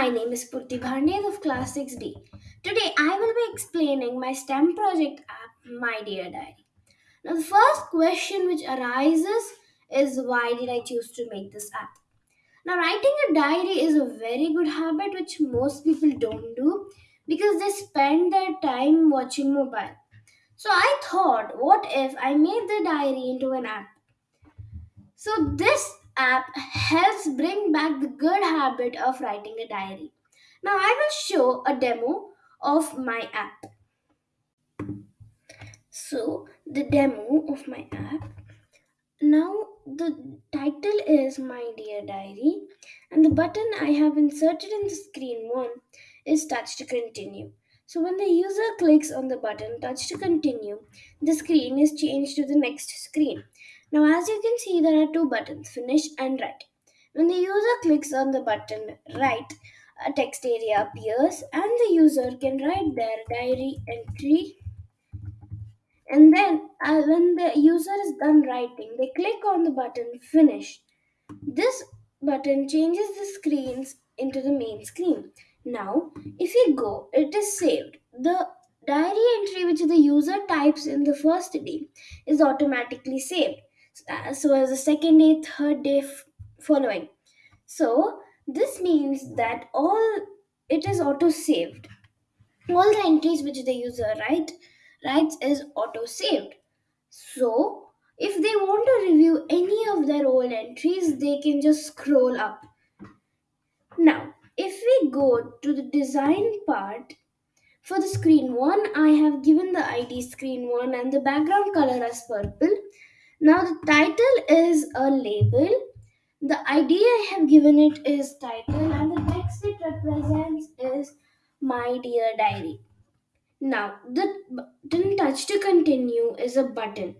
My name is Purti Bhandev of Class 6B. Today I will be explaining my STEM project app, My Dear Diary. Now, the first question which arises is why did I choose to make this app? Now, writing a diary is a very good habit which most people don't do because they spend their time watching mobile. So, I thought, what if I made the diary into an app? So, this app helps bring back the good habit of writing a diary. Now, I will show a demo of my app. So, the demo of my app. Now, the title is My Dear Diary, and the button I have inserted in the screen one is Touch to Continue. So, when the user clicks on the button Touch to Continue, the screen is changed to the next screen. Now, as you can see, there are two buttons Finish and Write. When the user clicks on the button Write, a text area appears, and the user can write their diary entry. And then uh, when the user is done writing they click on the button finish. This button changes the screens into the main screen. Now if you go it is saved. The diary entry which the user types in the first day is automatically saved Uh, so as the second day third day f- following. So this means that all it is auto saved all the entries which the user write writes is auto saved so if they want to review any of their old entries they can just scroll up. Now if we go to the design part for the screen one i have given the id screen one and the background color as purple now the title is a label the id i have given it is title and the text it represents is my dear diary now, the button touch to continue is a button.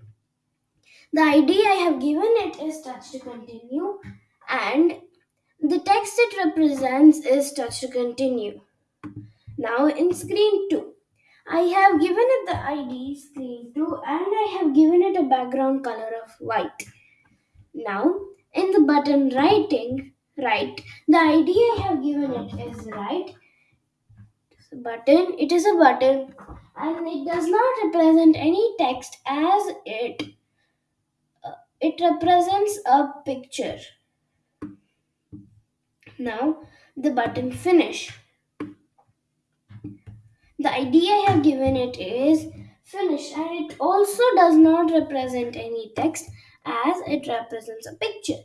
The ID I have given it is touch to continue, and the text it represents is touch to continue. Now, in screen 2, I have given it the ID screen 2 and I have given it a background color of white. Now, in the button writing, right, the ID I have given it is write. Button. It is a button. And it does not represent any text as it uh, it represents a picture. Now the button finish the idea i have given it is finish and it also does not represent any text as it represents a picture.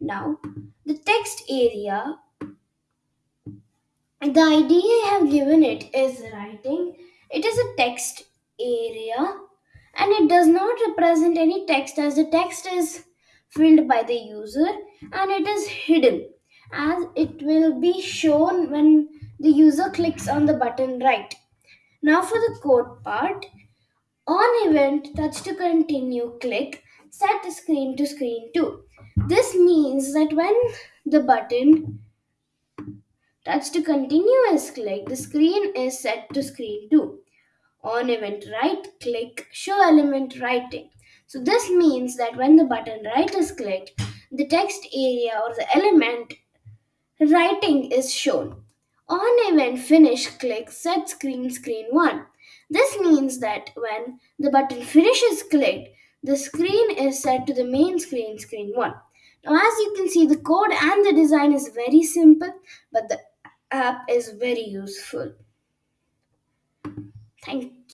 Now the text area the idea i have given it is writing. It is a text area and it does not represent any text as the text is filled by the user and it is hidden as it will be shown when the user clicks on the button write now for the code part. On event touch to continue click set screen to screen 2 this means that when the button touch to continue is clicked the screen is set to screen 2 on event write click show element writing. So this means that when the button write is clicked the text area or the element writing is shown on event finish click set screen screen 1 this means that when the button finish is clicked the screen is set to the main screen screen 1 now as you can see the code and the design is very simple but the app is very useful. Thank